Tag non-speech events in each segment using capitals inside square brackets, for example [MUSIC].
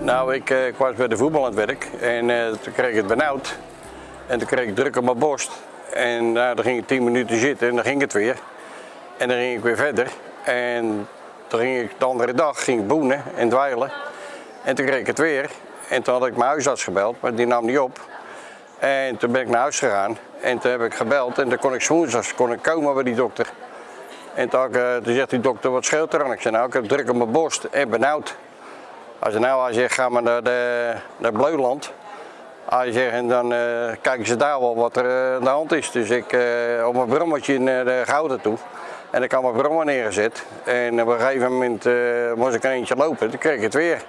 Nou, ik, eh, ik was bij de voetbal aan het werk en eh, toen kreeg ik het benauwd. En toen kreeg ik druk op mijn borst. En nou, dan ging ik tien minuten zitten en dan ging het weer. En dan ging ik weer verder. En toen ging ik de andere dag ging boenen en dweilen. En toen kreeg ik het weer. En toen had ik mijn huisarts gebeld, maar die nam niet op. En toen ben ik naar huis gegaan. En toen heb ik gebeld en toen kon ik woensdags kon ik komen bij die dokter. En eh, toen zegt die dokter, wat scheelt er aan? Ik zei, nou, ik heb druk op mijn borst en benauwd. Als je nou als je ga maar naar, de, naar Bleuland. Je zegt, en dan eh, kijken ze daar wel wat er eh, aan de hand is. Dus ik eh, op mijn brommetje naar de Gouden toe. En ik had mijn brommer neergezet. En op een gegeven moment moest ik een eentje lopen. Toen kreeg ik het weer.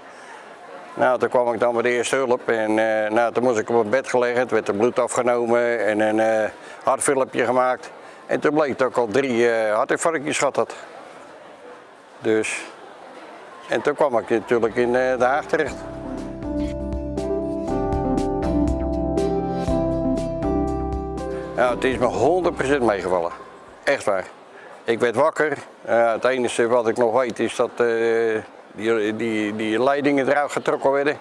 Nou, toen kwam ik dan bij de eerste hulp. En nou, toen moest ik op het bed gelegd. Toen werd er bloed afgenomen en een hartfilmpje gemaakt. En toen bleek dat ik al drie eh hartinfarctjes gehad had. Dus... En toen kwam ik natuurlijk in eh, de Haag terecht. Ja, het is me 100% meegevallen. Echt waar. Ik werd wakker. Het enige wat ik nog weet is dat eh, die, die, die leidingen eruit getrokken werden.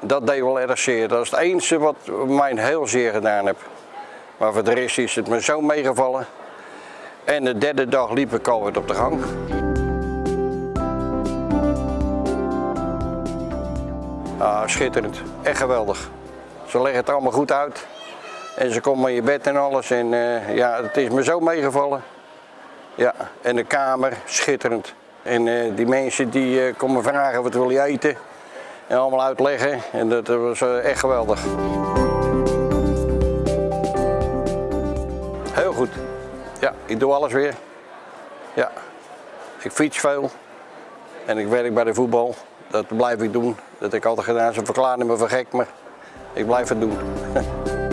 Dat deed wel erg zeer. Dat is het enige wat mij heel zeer gedaan heb. Maar voor de rest is het me zo meegevallen. En de derde dag liep ik alweer op de gang. Ah, schitterend. Echt geweldig. Ze leggen het allemaal goed uit. En ze komen in je bed en alles. En eh, ja, het is me zo meegevallen. Ja, en de kamer, schitterend. En eh, die mensen die eh, komen vragen wat wil je eten. En allemaal uitleggen. En dat was echt geweldig. Ja, ik doe alles weer. Ja, ik fiets veel. En ik werk bij de voetbal. Dat blijf ik doen. Dat heb ik altijd gedaan. Ze verklaren me voor gek, maar ik blijf het doen. [LAUGHS]